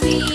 me.